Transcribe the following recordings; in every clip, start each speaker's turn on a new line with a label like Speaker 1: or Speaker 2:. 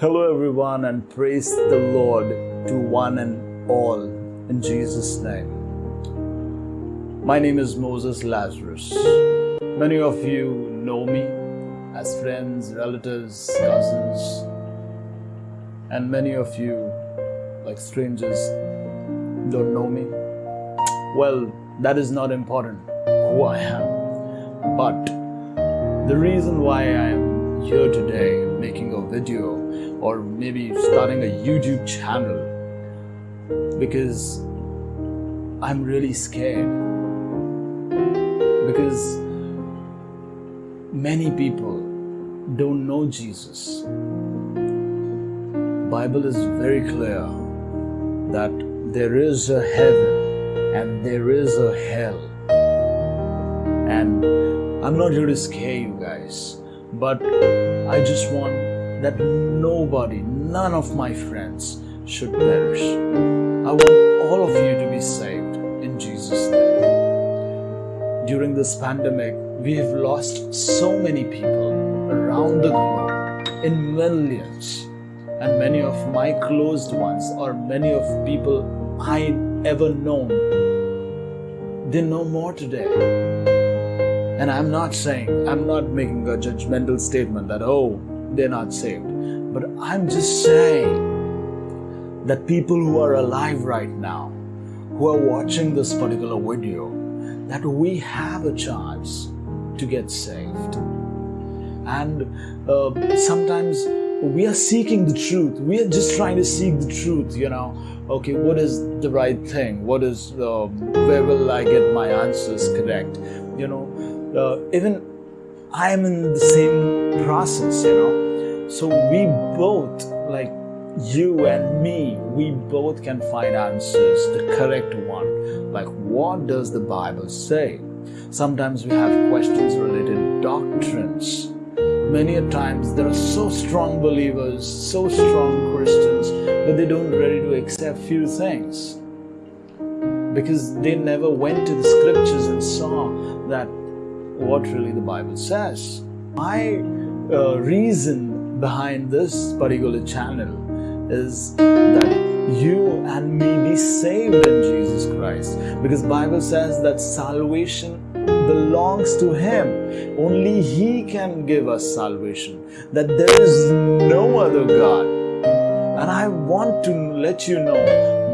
Speaker 1: Hello, everyone, and praise the Lord to one and all in Jesus' name. My name is Moses Lazarus. Many of you know me as friends, relatives, cousins, and many of you, like strangers, don't know me. Well, that is not important who I am, but the reason why I am here today making a video or maybe starting a YouTube channel because I'm really scared. Because many people don't know Jesus. Bible is very clear that there is a heaven and there is a hell. And I'm not here to scare you guys, but I just want that nobody, none of my friends should perish. I want all of you to be saved in Jesus' name. During this pandemic, we have lost so many people around the globe in millions. And many of my closed ones, or many of people I've ever known, they no more today. And I'm not saying, I'm not making a judgmental statement that, oh, they're not saved. But I'm just saying that people who are alive right now, who are watching this particular video, that we have a chance to get saved. And uh, sometimes we are seeking the truth. We are just trying to seek the truth, you know. Okay, what is the right thing? What is, uh, where will I get my answers correct? You know, uh, even I am in the same process, you know. So we both, like you and me, we both can find answers, the correct one. Like, what does the Bible say? Sometimes we have questions related doctrines. Many a times there are so strong believers, so strong Christians, but they don't ready to accept few things because they never went to the scriptures and saw that what really the Bible says. My uh, reason behind this particular channel is that you and me be saved in Jesus Christ. Because Bible says that salvation belongs to him. Only he can give us salvation. That there is no other god. And i want to let you know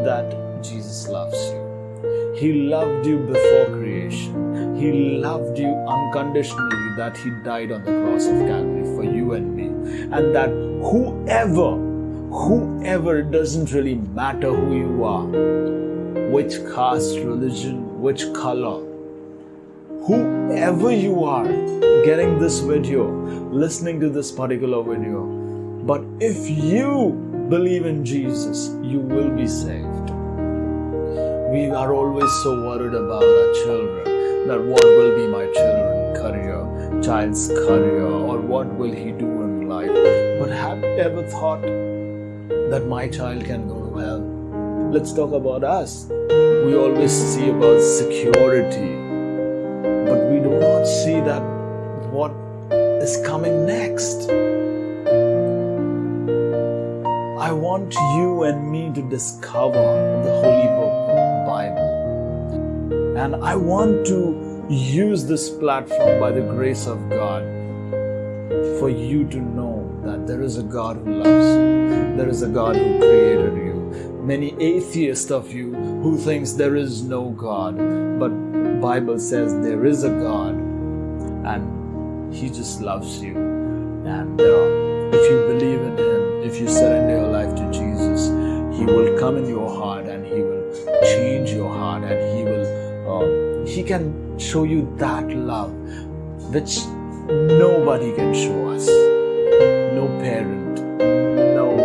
Speaker 1: that jesus loves you. He loved you before creation he loved you unconditionally that he died on the cross of calvary for you and me and that whoever whoever it doesn't really matter who you are which caste religion which color whoever you are getting this video, listening to this particular video, but if you believe in Jesus, you will be saved. We are always so worried about our children that what will be my children career, child's career, or what will he do in life. But have you ever thought that my child can go to hell? Let's talk about us. We always see about security, but we do not see that what is coming next. I want you and me to discover the Holy Book. And I want to use this platform by the grace of God for you to know that there is a God who loves you. There is a God who created you. Many atheists of you who thinks there is no God, but Bible says there is a God and He just loves you. And uh, if you believe in Him, if you surrender your life to Jesus, He will come in your heart He can show you that love which nobody can show us. No parent, no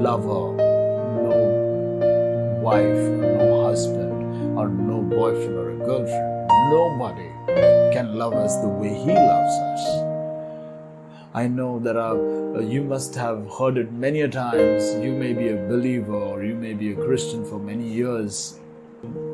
Speaker 1: lover, no wife, no husband, or no boyfriend or a girlfriend. Nobody can love us the way He loves us. I know that uh, you must have heard it many a times. You may be a believer or you may be a Christian for many years.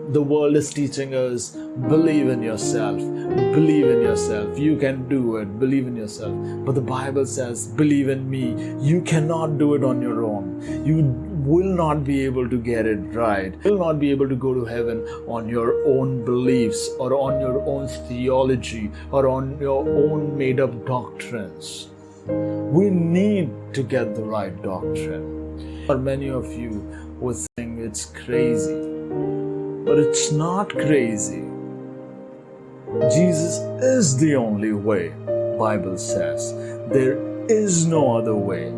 Speaker 1: The world is teaching us believe in yourself, believe in yourself, you can do it, believe in yourself. But the Bible says, believe in me, you cannot do it on your own. You will not be able to get it right, you will not be able to go to heaven on your own beliefs or on your own theology or on your own made up doctrines. We need to get the right doctrine. For many of you would think it's crazy, but it's not crazy. Jesus is the only way, Bible says. There is no other way.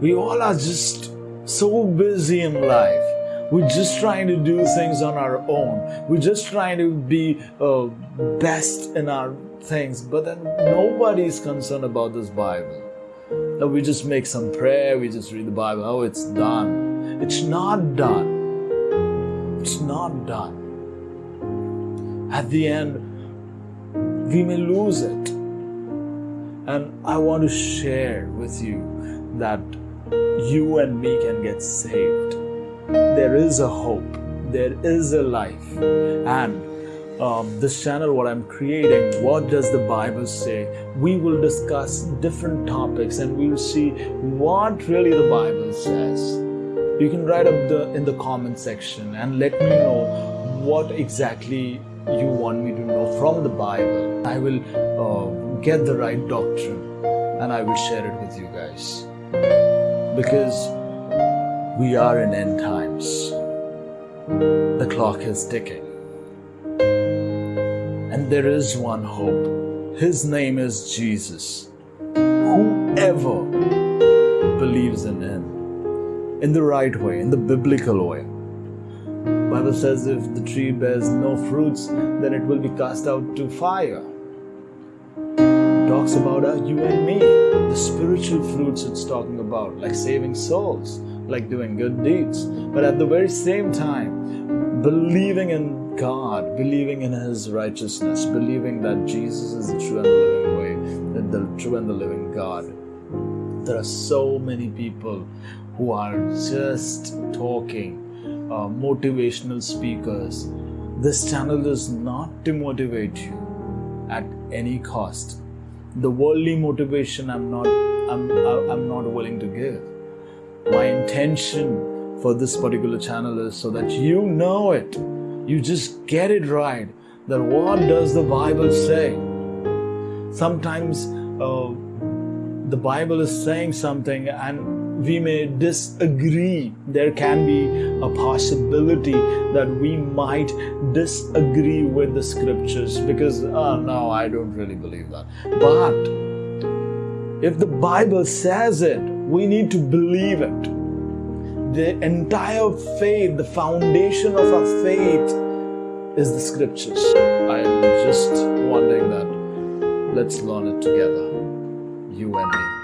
Speaker 1: We all are just so busy in life. We're just trying to do things on our own. We're just trying to be uh, best in our things, but then nobody is concerned about this Bible. That we just make some prayer, we just read the Bible. Oh, it's done. It's not done. It's not done. At the end, we may lose it. And I want to share with you that you and me can get saved. There is a hope, there is a life. And um, this channel, what I'm creating, what does the Bible say? We will discuss different topics and we'll see what really the Bible says. You can write up the in the comment section and let me know what exactly you want me to know from the Bible. I will uh, get the right doctrine and I will share it with you guys because we are in end times. The clock is ticking. And there is one hope. His name is Jesus. Whoever believes in him in the right way, in the biblical way. Bible says if the tree bears no fruits, then it will be cast out to fire talks about uh, you and me, the spiritual fruits it's talking about, like saving souls, like doing good deeds. But at the very same time, believing in God, believing in His righteousness, believing that Jesus is the true and the living way, that the true and the living God. There are so many people who are just talking, uh, motivational speakers. This channel is not to motivate you at any cost. The worldly motivation i'm not i'm i'm not willing to give. My intention for this particular channel is so that you know it. You just get it right. That what does the bible say? Sometimes uh, the bible is saying something and we may disagree. There can be a possibility that we might disagree with the scriptures because, oh no, I don't really believe that. But if the Bible says it, we need to believe it. The entire faith, the foundation of our faith is the scriptures. I'm just wondering that let's learn it together, you and me